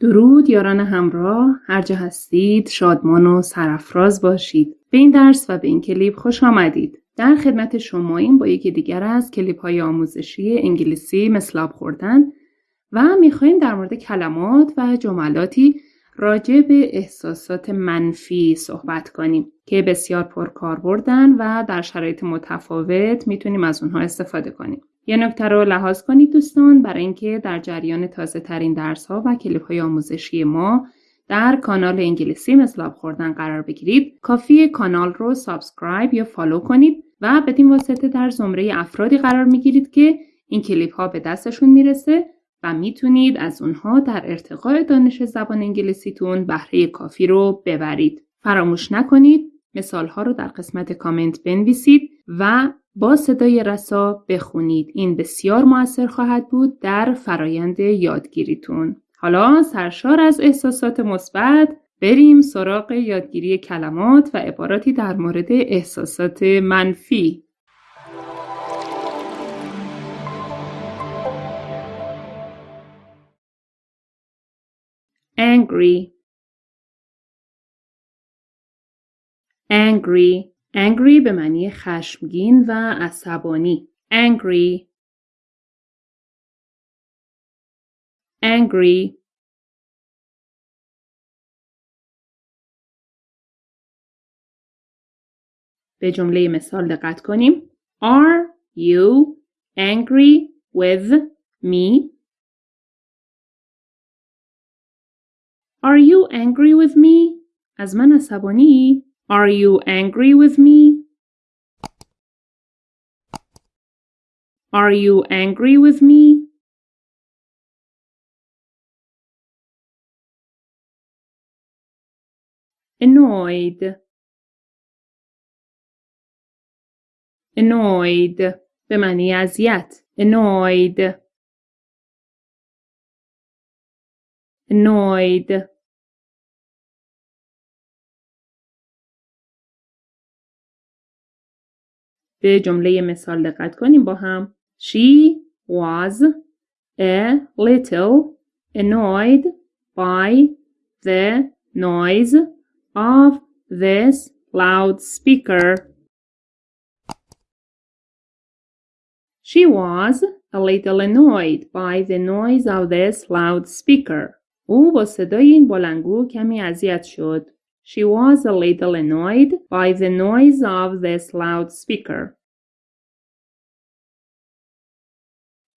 درود یاران همراه هر جا هستید شادمان و سرفراز باشید به این درس و به این کلیپ خوش آمدید در خدمت شما این با یکی دیگر از کلیپ های آموزشی انگلیسی مثل خوردن و می‌خوایم در مورد کلمات و جملاتی راجع به احساسات منفی صحبت کنیم که بسیار پرکار بردن و در شرایط متفاوت می‌تونیم از اونها استفاده کنیم. یه نکته رو لحاظ کنید دوستان برای اینکه در جریان تازه ترین درس ها و کلیپ های آموزشی ما در کانال انگلیسی مثل خوردن قرار بگیرید کافی کانال رو سابسکرایب یا فالو کنید و بدین واسطه در زمره افرادی قرار می‌گیرید که این کلیپ ها به دستشون می‌رسه و می‌تونید از اونها در ارتقاء دانش زبان انگلیسیتون بهره کافی رو ببرید. فراموش نکنید مثال ها رو در قسمت کامنت بنویسید و با صدای رسا بخونید. این بسیار موثر خواهد بود در فرایند یادگیریتون. حالا سرشار از احساسات مثبت بریم سراغ یادگیری کلمات و عباراتی در مورد احساسات منفی. angry angry angry به معنی خشمگین و عصبانی angry angry به جمله مثال دقت کنیم Are you angry with me? Are you angry with me? از من عصبانی؟ Are you angry with me? Are you angry with me? Annoyed. Annoyed. به معنی اذیت. Annoyed. Annoyed. به جمله مثال دقت کنیم با هم. She was a little annoyed by the noise of this loudspeaker. She was a little annoyed by the noise of this loudspeaker. او با صدای این بلنگو کمی اذیت شد. She was a little annoyed by the noise of this loudspeaker.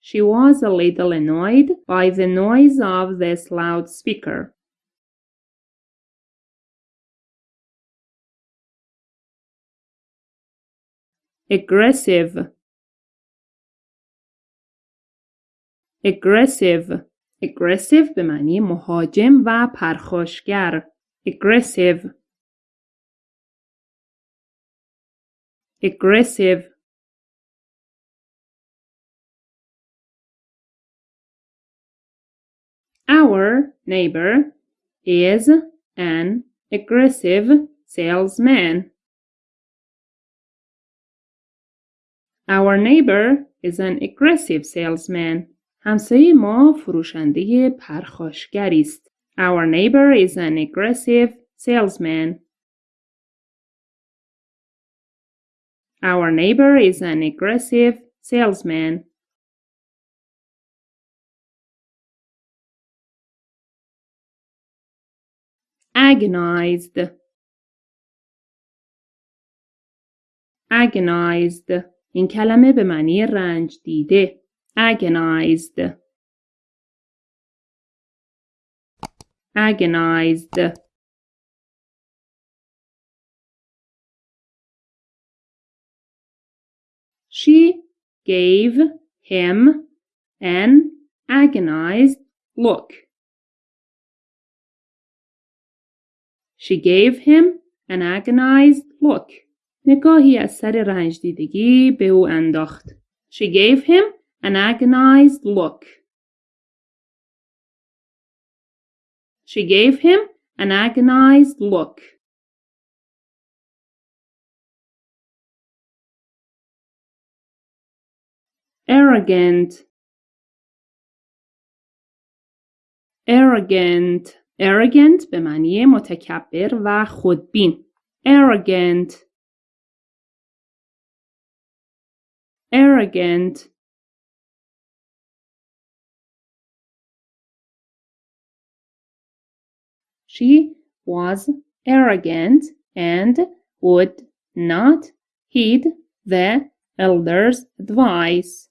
She was a little annoyed by the noise of this loudspeaker. Aggressive. Aggressive. Aggressive به معنی مهاجم و پرخاشگر. aggressive aggressive Our neighbor is an aggressive salesman. Our neighbor is an aggressive salesman. همسایه ما فروشنده پرخاشگری است. Our neighbor is an aggressive salesman. Our neighbor is an aggressive salesman. Agonized. Agonized. این کلمه به معنی رنج دیده. Agonized. agonized She gave him an agonized look. She gave him an agonized look. نگاهی از سر رنج دیدگی به او انداخت. She gave him an agonized look. She gave him an agonized look. Arrogant. arrogant arrogant به معنی متکبر و خودبین arrogant arrogant She was arrogant and would not heed the elder's advice.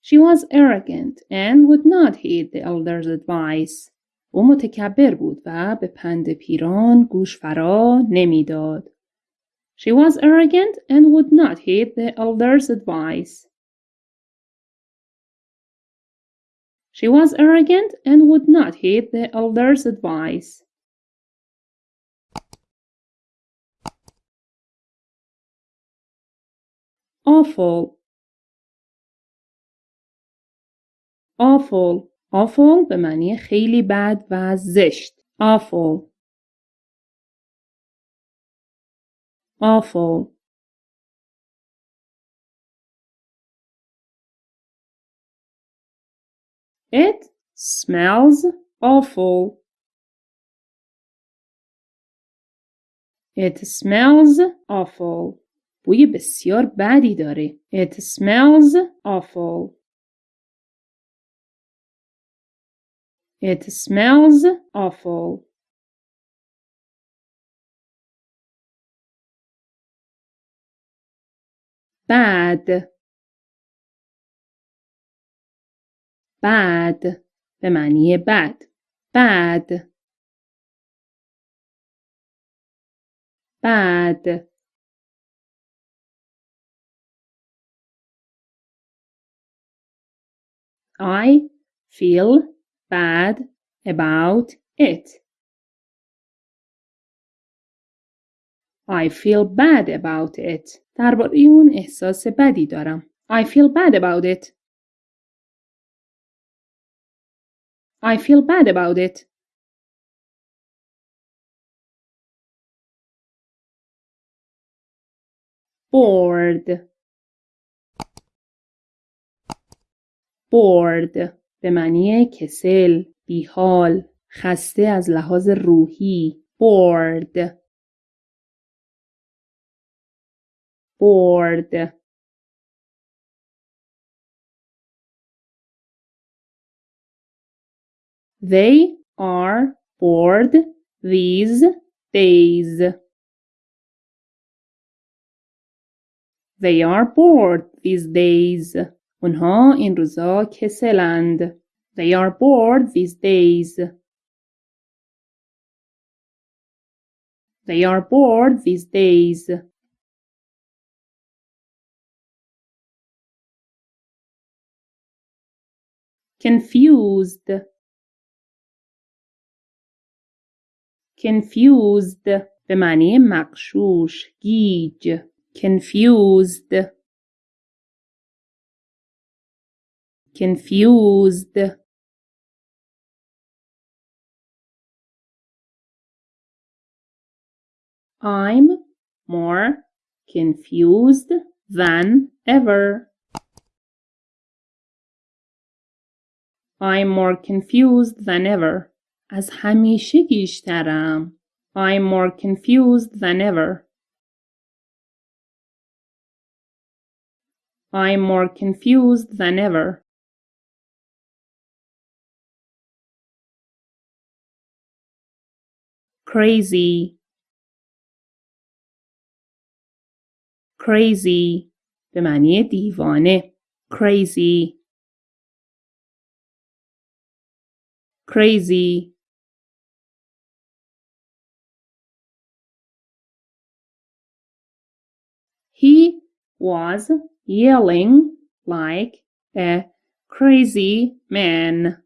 She was arrogant and would not heed the elder's advice. او متکبر بود و به پند پیران گوش فرا نمیداد. She was arrogant and would not heed the elder's advice. She was arrogant and would not heed the elder's advice. Awful awful awful به معنی خیلی بد و زشت awful awful It smells awful. It smells awful. بوی بسیار بدی داره. It smells awful. It smells awful. Bad. bad به معنی بد bad bad I feel bad about it. I feel bad about it. درباره اون احساس بدی دارم. I feel bad about it. I feel bad about it. bored bored به معنی کسل بیحال خسته از لحاظ روحی bored bored They are bored these days. They are bored these days. اونها این روزا کسلند. They are bored these days. They are bored these days. Confused confused به معنی مقشوش گیج confused confused I'm more confused than ever. I'm more confused than ever. از همیشه گیشترم. I'm more confused than ever. I'm more confused than ever. Crazy. Crazy. به معنی دیوانه. Crazy. Crazy. was yelling like a crazy man.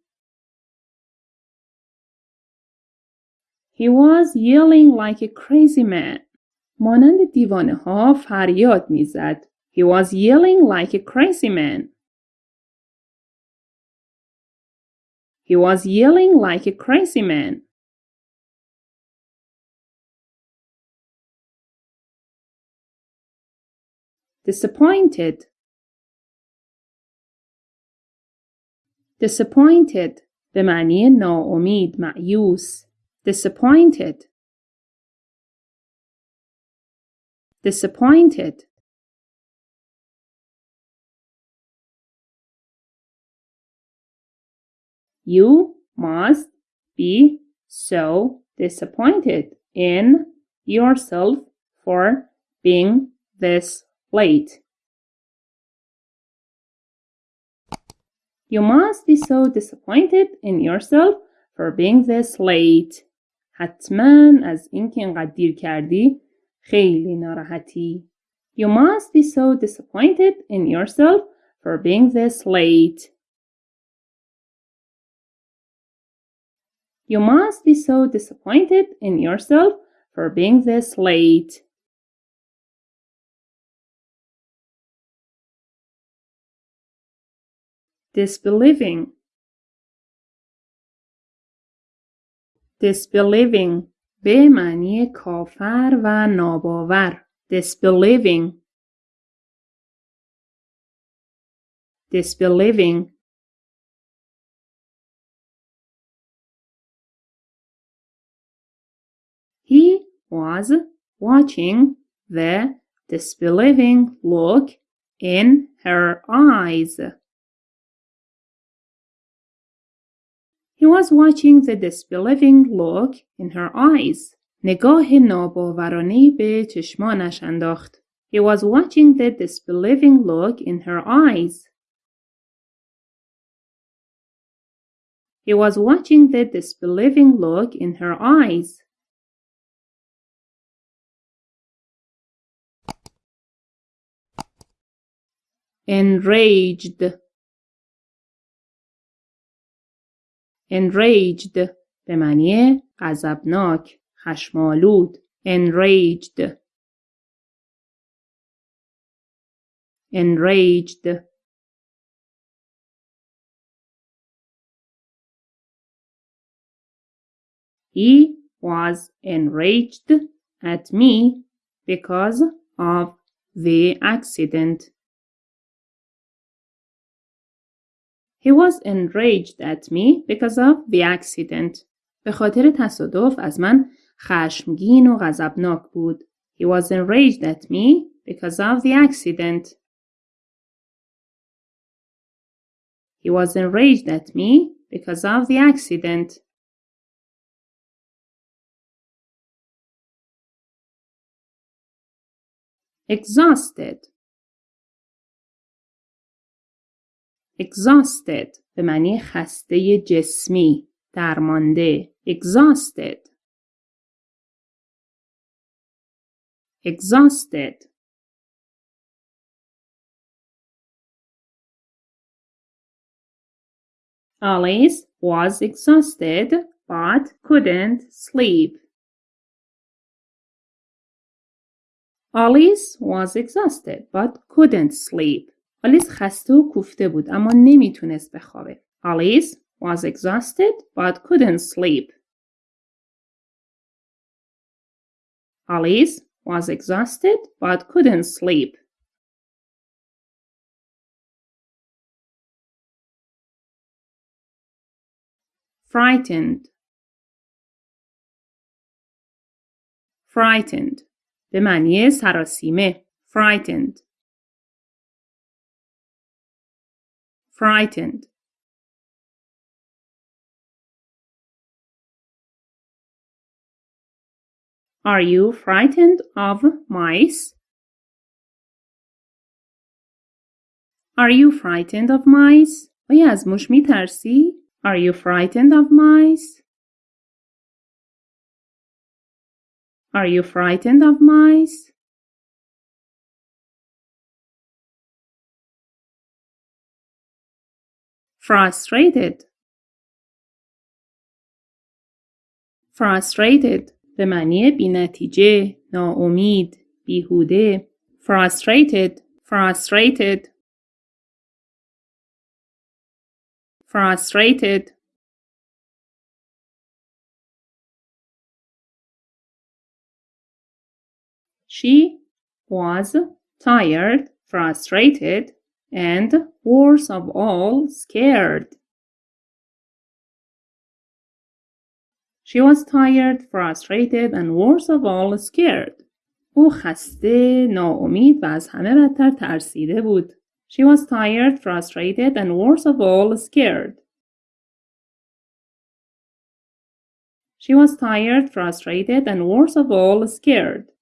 He was yelling like a crazy man. مانند دیوانه ها فریاد میزد. He was yelling like a crazy man. He was yelling like a crazy man. disappointed disappointed به معنی ناامید معیوس disappointed disappointed You must be so disappointed in yourself for being this late. You must be so disappointed in yourself for being this late. حتما از اینکه اینقدر دیر کردی خیلی ناراحتی. You must be so disappointed in yourself for being this late. You must be so disappointed in yourself for being this late. Disbelieving. Disbelieving به معنی کافر و ناباور. Disbelieving. Disbelieving. He was watching the disbelieving look in her eyes. He was watching the disbelieving look in her eyes. نگاه ناباورانه به چشمانش انداخت. He was watching the disbelieving look in her eyes. He was watching the disbelieving look in her eyes. enraged enraged به معنی غضبناک خشمالود enraged enraged He was enraged at me because of the accident. He was enraged at me because of the accident. به خاطر تصادف از من خشمگین و غضبناک بود. He was enraged at me because of the accident. He was enraged at me because of the accident. Exhausted exhausted به معنی خسته جسمی درمانده exhausted exhausted Alice was exhausted but couldn't sleep. Alice was exhausted but couldn't sleep. آلیس خسته و کوفته بود اما نمی‌تونست بخوابه. Alice was exhausted but couldn't sleep. Alice was exhausted but couldn't sleep. Frightened. Frightened. به معنی سراسیمه. Frightened. frightened Are you frightened of mice? Are you frightened of mice? آیا از موش می ترسی؟ Are you frightened of mice? Are you frightened of mice? frustrated frustrated به معنی بینتیجه، ناامید، بیهوده frustrated frustrated frustrated She was tired, frustrated, and, worst of all, scared. She was tired, frustrated, and worst of all, scared. او خسته، ناامید و از همه بدتر ترسیده بود. She was tired, frustrated, and worst of all, scared. She was tired, frustrated, and worst of all, scared.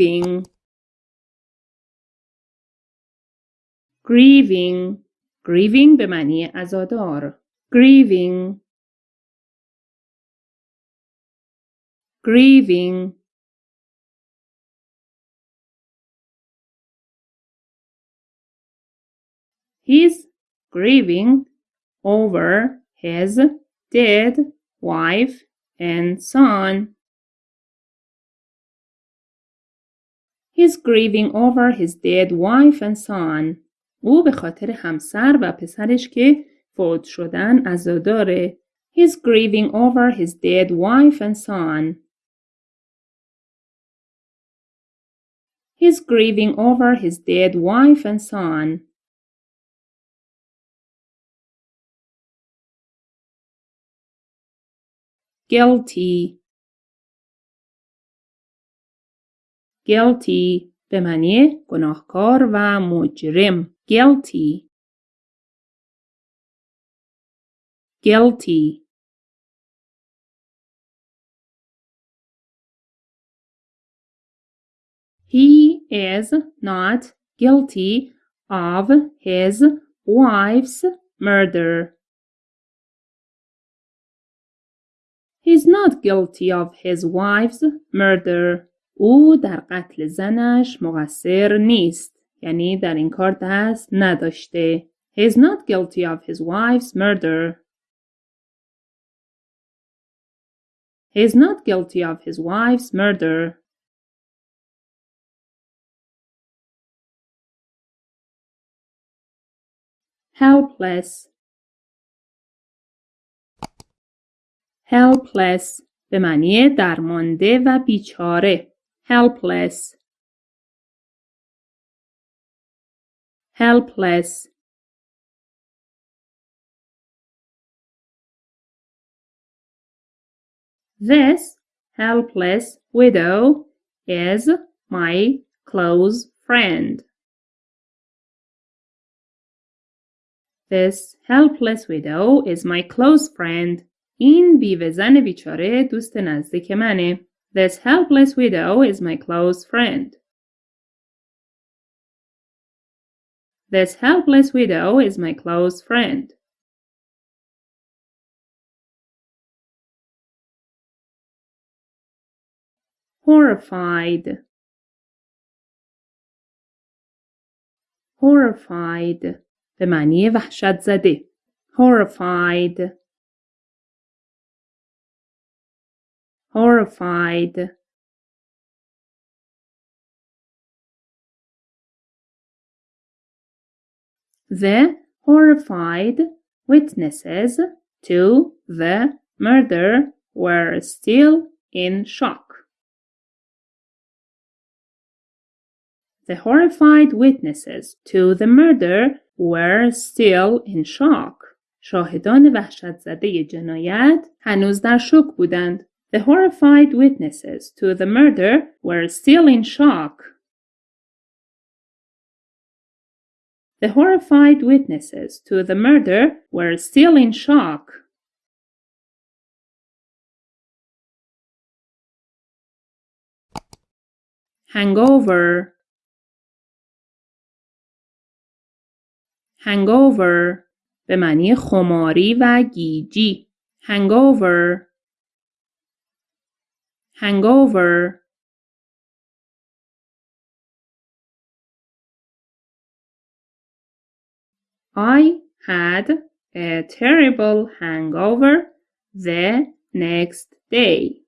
grieving grieving grieving به معنی عزادار grieving grieving He's grieving over his dead wife and son. He's grieving over his dead wife and son. او به خاطر همسر و پسرش که فوت شدن عزاداره. He's grieving over his dead wife and son. He's grieving over his dead wife and son. Guilty guilty به معنی گناهکار و مجرم guilty guilty He is not guilty of his wife's murder. He's not guilty of his wife's murder. او در قتل زنش مقصر نیست. یعنی در این کار دست نداشته. He is not guilty of his wife's murder. He is not guilty of his wife's murder. helpless helpless به معنی درمانده و بیچاره helpless helpless This helpless widow is my close friend. This helpless widow is my close friend. این بیوه زن بیچاره دوست نزدیک منه. This helpless widow is my close friend. This helpless widow is my close friend. Horrified. Horrified. به معنی وحشت زده. Horrified. horrified the horrified witnesses to the murder were still in shock. The horrified witnesses to the murder were still in shock. شاهدان وحشت زده جنایت هنوز در شوک بودند. The horrified witnesses to the murder were still in shock. The horrified witnesses to the murder were still in shock. Hangover Hangover به معنی خماری و گیجی Hangover hangover I had a terrible hangover the next day.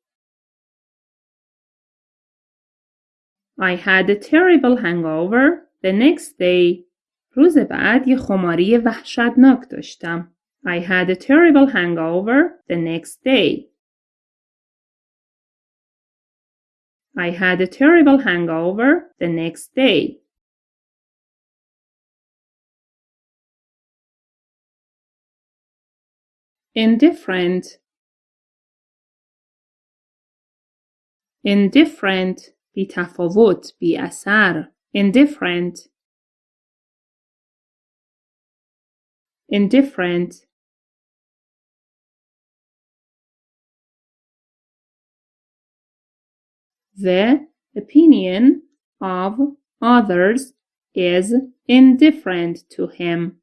I had a terrible hangover the next day. روز بعد یه خماری وحشتناک داشتم. I had a terrible hangover the next day. I had a terrible hangover the next day. Indifferent. Indifferent. Be تفاوت بی اثر indifferent. Indifferent. The opinion of others is indifferent to him.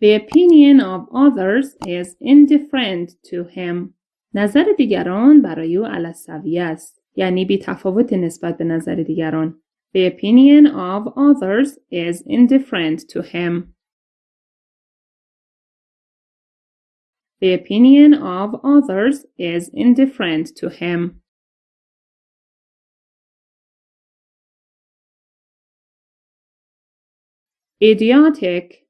The opinion of others is indifferent to him. نظر دیگران برای او علصوی است. یعنی بی تفاوت نسبت به نظر دیگران. The opinion of others is indifferent to him. The opinion of others is indifferent to him. Idiotic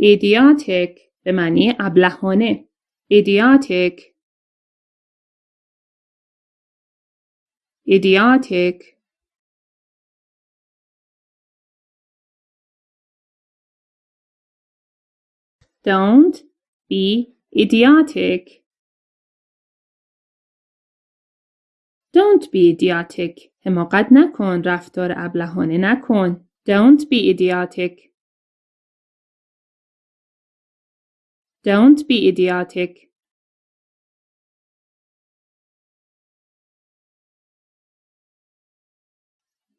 idiotic به معنی ابلهانه idiotic idiotic Don't be idiotic. Don't be idiotic. حماقت نکن. رفتار ابلهانه نکن. Don't be idiotic. Don't be idiotic.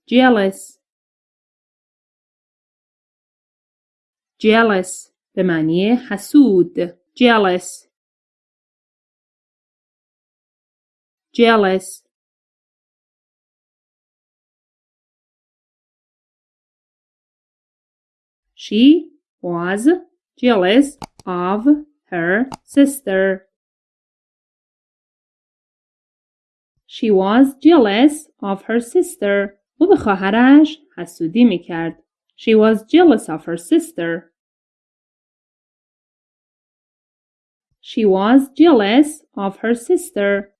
Jealous. Jealous. به معنی حسود jealous jealous She was jealous of her sister. She was jealous of her sister. او به خواهرش حسودی میکرد. She was jealous of her sister. She was jealous of her sister.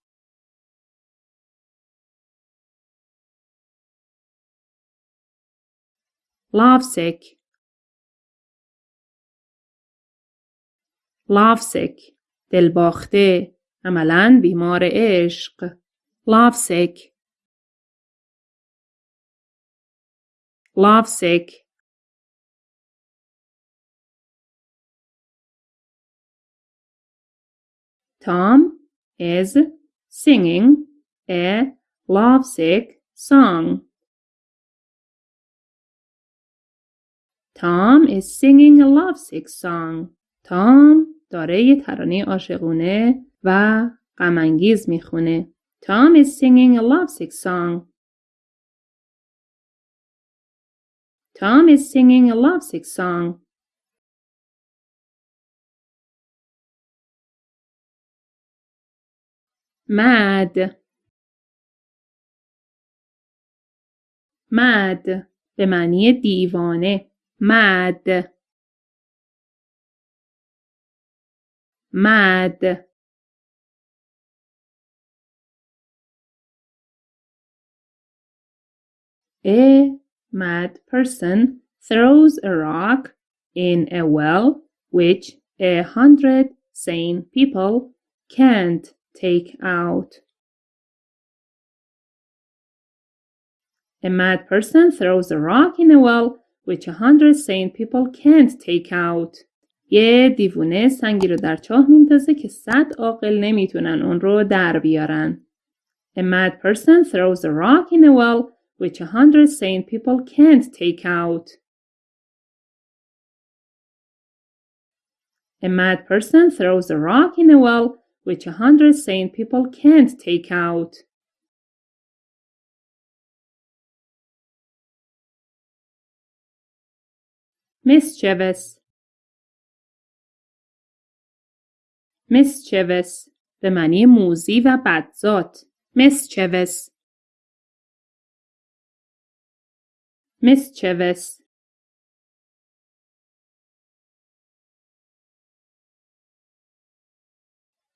lovesick lovesick دلباخته عملا بیمار عشق lovesick lovesick Tom is singing a lovesick song. Tom is singing a lovesick song. Tom داره یه ترانه عاشقونه و غمانگیز می‌خونه. Tom is singing a lovesick song. Tom is singing a lovesick song. mad mad به معنی دیوانه mad mad A mad person throws a rock in a well which a hundred sane people can't take out. A mad person throws a rock in a well which a hundred sane people can't take out. یه دیوونه سنگی رو در چاه میندازه که صد عاقل نمیتونن اون رو در بیارن. A mad person throws a rock in a well which a hundred sane people can't take out. A mad person throws a rock in a well which a hundred sane people can't take out. mischievous mischievous به معنی موزی و بدذات mischievous mischievous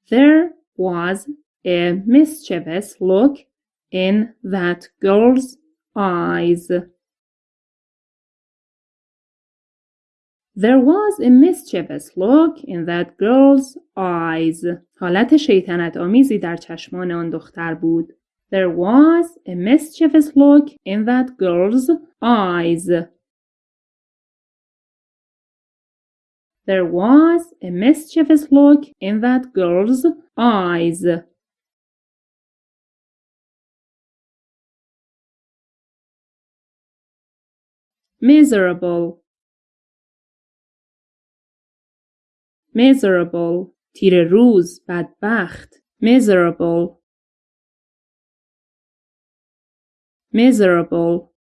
There was a mischievous look in that girl's eyes. There was a mischievous look in that girl's eyes. حالت شیطنت آمیزی در چشمان آن دختر بود. There was a mischievous look in that girl's eyes. There was a mischievous look in that girl's eyes. Miserable miserable تیر روز بدبخت miserable miserable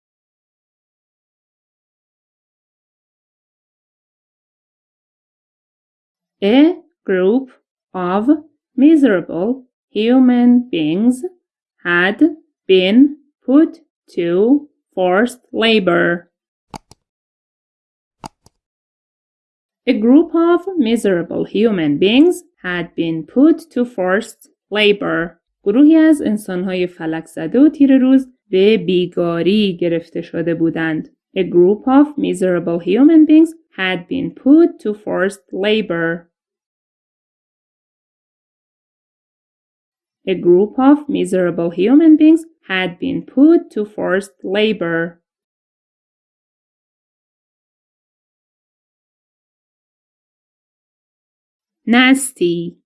A group of miserable human beings had been put to forced labor. A group of miserable human beings had been put to forced labor. گروهی از انسانهای فلک زده و تیر روز به بیگاری گرفته شده بودند. A group of miserable human beings had been put to forced labor. A group of miserable human beings had been put to forced labor. nasty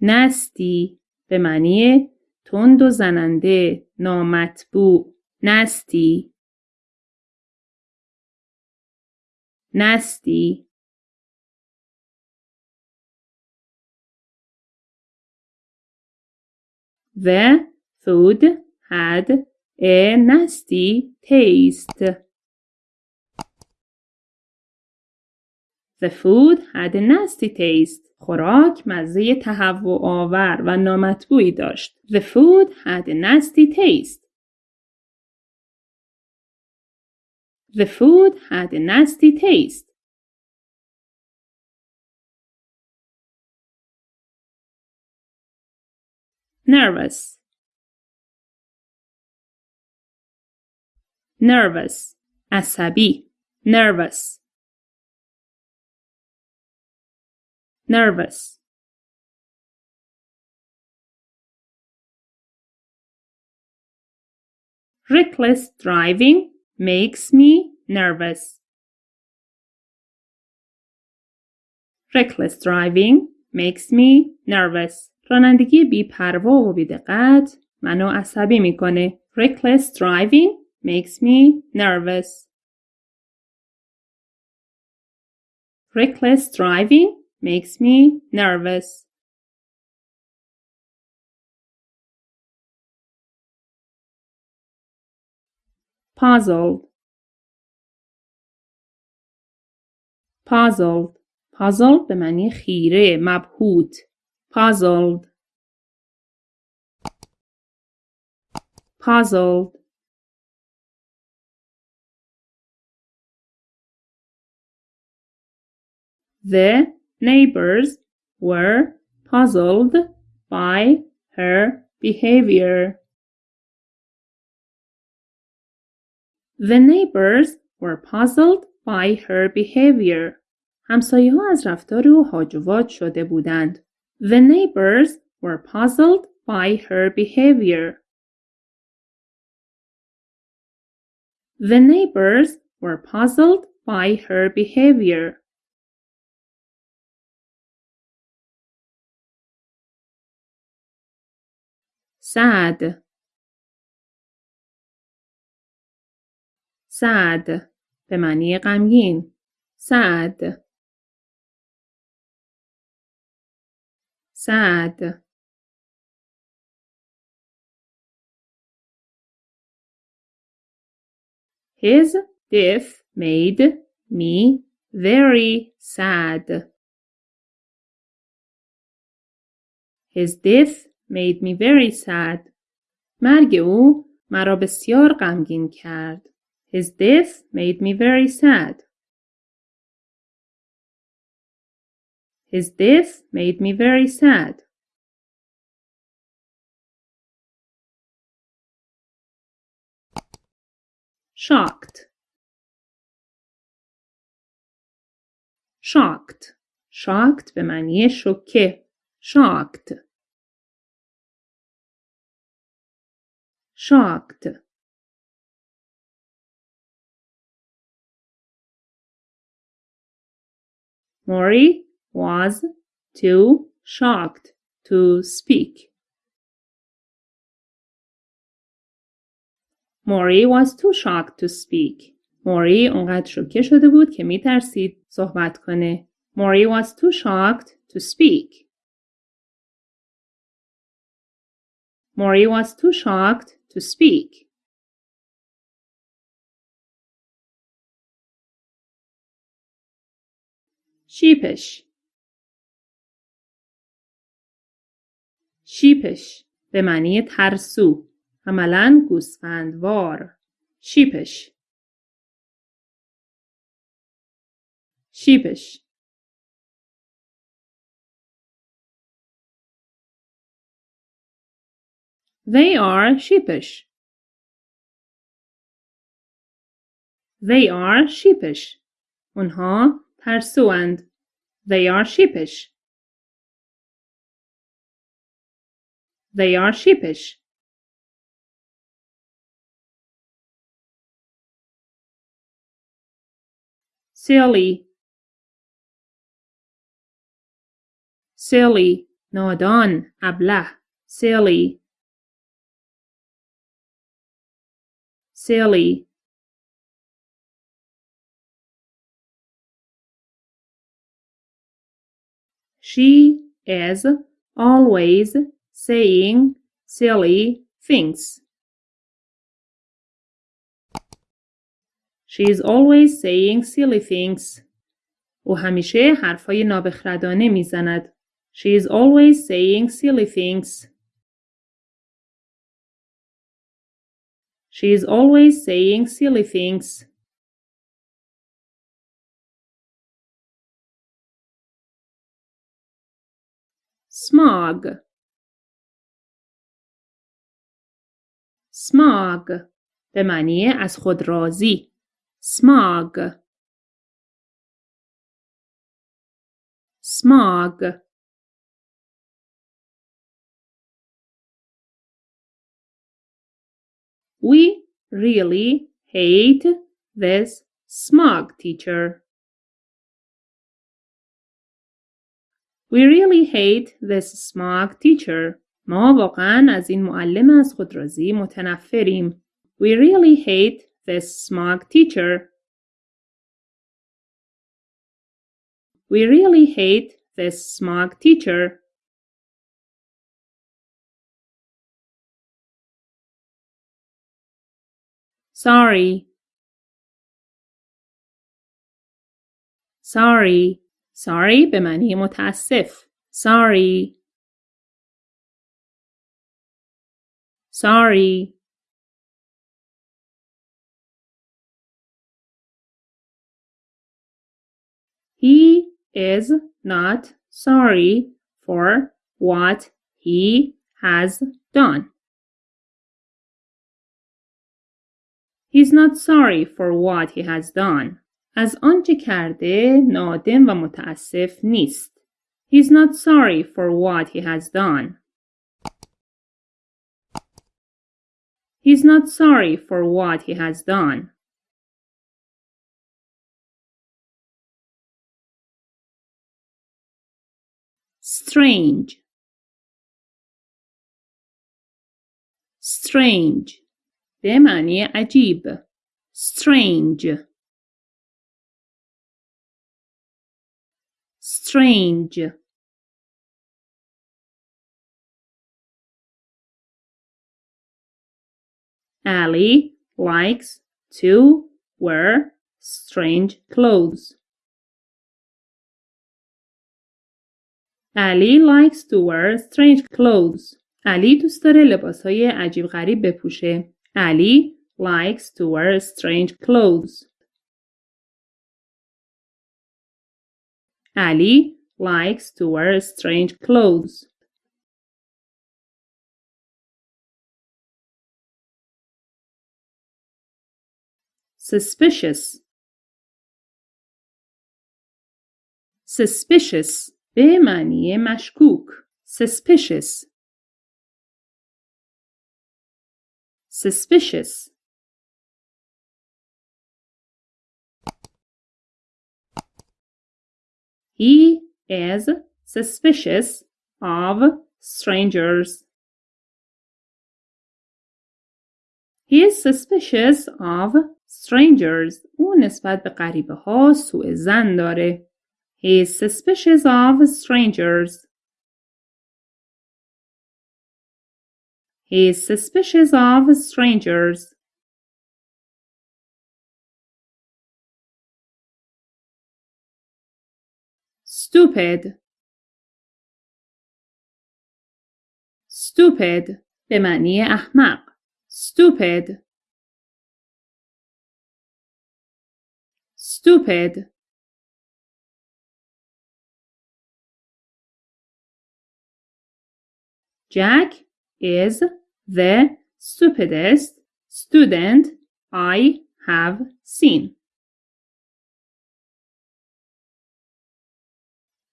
nasty به معنی تند و زننده نامطبوع nasty nasty The food had a nasty taste. The food had a nasty taste. خوراک مزه تهوع آور و نامطبوعی داشت. The food had a nasty taste. The food had a nasty taste. Nervous. Nervous. عصبی. Nervous. nervous Reckless driving makes me nervous. Reckless driving makes me nervous. رانندگی بیپروا و بیدقت منو عصبی می‌کنه. Reckless driving makes me nervous. Reckless driving makes me nervous. puzzled puzzled puzzled به معنی خیره مبهوت puzzled puzzled the Neighbors were puzzled by her behavior. The neighbors were puzzled by her behavior. همسایه ها از رفتار او هاجوات شده بودند. The neighbors were puzzled by her behavior. The neighbors were puzzled by her behavior. sad sad به معنی غمگین sad sad His death made me very sad. His death made me very sad. مرگ او مرا بسیار غمگین کرد. His death made me very sad. Is this made me very sad. Shocked. shocked. Shocked به معنی شوکه shocked. Shocked. Maury was too shocked to speak. Maury was too shocked to speak. موری اونقدر شوکه شده بود که میترسید صحبت کنه. موری was too shocked to speak. Maury was too shocked to speak. sheepish sheepish به معنی ترسو عملا گوسفندوار sheepish sheepish They are sheepish. They are sheepish. اونها ترسوند. They are sheepish. They are sheepish. silly silly نادان ابله silly silly She is always saying silly things. She is always saying silly things. او همیشه حرفای نابخردانه میزند. She is always saying silly things. She is always saying silly things. smog smog به معنی از خود راضی smog smog We really hate this smog teacher. We really hate this smug teacher. ما واقعا از این معلم از خودرازی متنفریم. We really hate this smug teacher. We really hate this smug teacher. Sorry. Sorry. sorry به معنی متاسف sorry sorry He is not sorry for what he has done. He's not sorry for what he has done. از آنچه کرده نادم و متاسف نیست. He's not sorry for what he has done. He's not sorry for what he has done. Strange. Strange. به معنی عجیب. Strange. strange Ali likes to wear strange clothes. Ali likes to wear strange clothes. علی دوست داره لباس های عجیب غریب بپوشه. علی likes to wear strange clothes. Ali likes to wear strange clothes. Suspicious. suspicious به معنی مشکوک suspicious suspicious He is suspicious of strangers. He is suspicious of strangers. او نسبت به غریبه ها سوء زن داره. He is suspicious of strangers. He is suspicious of strangers. stupid stupid به معنی احمق stupid stupid Jack is the stupidest student I have seen.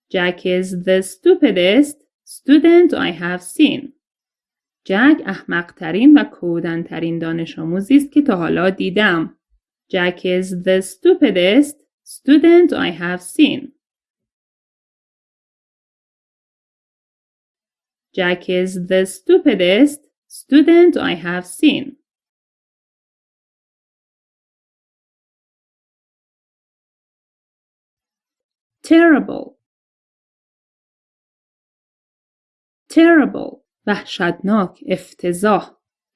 Jack is the stupidest student I have seen. جک احمقترین و کودنترین دانش آموزی است که تا حالا دیدم. Jack is the stupidest student I have seen. Jack is the stupidest student I have seen. Terrible terrible وحشتناک افتضاح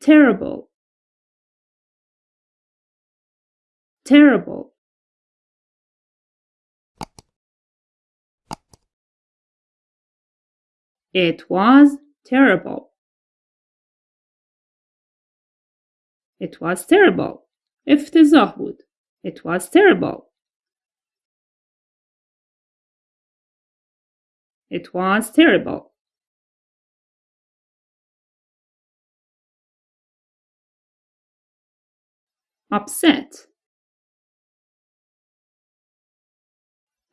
terrible terrible It was terrible. It was terrible. افتضاح بود. It was terrible. It was terrible. upset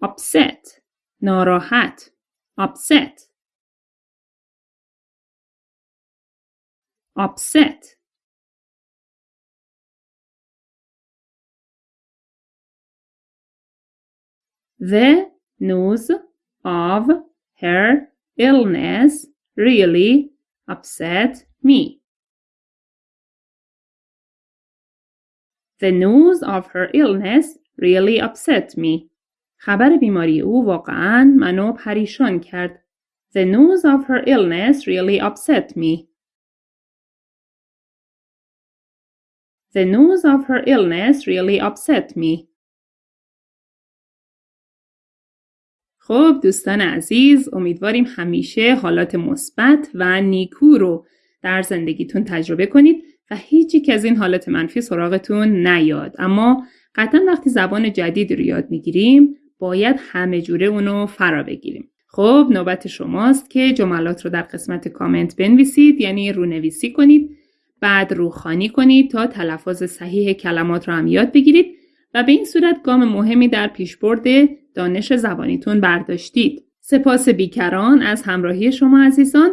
upset ناراحت upset upset The news of her illness really upset me. The news of her illness really upset me. خبر بیماری او واقعا منو پریشان کرد. The news of her illness really upset me. The news of her illness really upset me. خب دوستان عزیز امیدواریم همیشه حالات مثبت و نیکو رو در زندگیتون تجربه کنید و هیچ یک از این حالت منفی سراغتون نیاد اما قطعا وقتی زبان جدید رو یاد می‌گیریم باید همه جوره اونو فرا بگیریم. خب نوبت شماست که جملات رو در قسمت کامنت بنویسید یعنی رونویسی کنید بعد روخانی کنید تا تلفظ صحیح کلمات رو هم یاد بگیرید و به این صورت گام مهمی در پیشبرد دانش زبانیتون برداشتید. سپاس بیکران از همراهی شما عزیزان.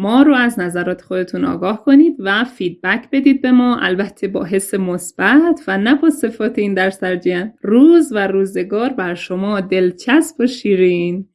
ما رو از نظرات خودتون آگاه کنید و فیدبک بدید به ما. البته با حس مثبت و نه با صفات این درس درجیان روز و روزگار بر شما دلچسب و شیرین.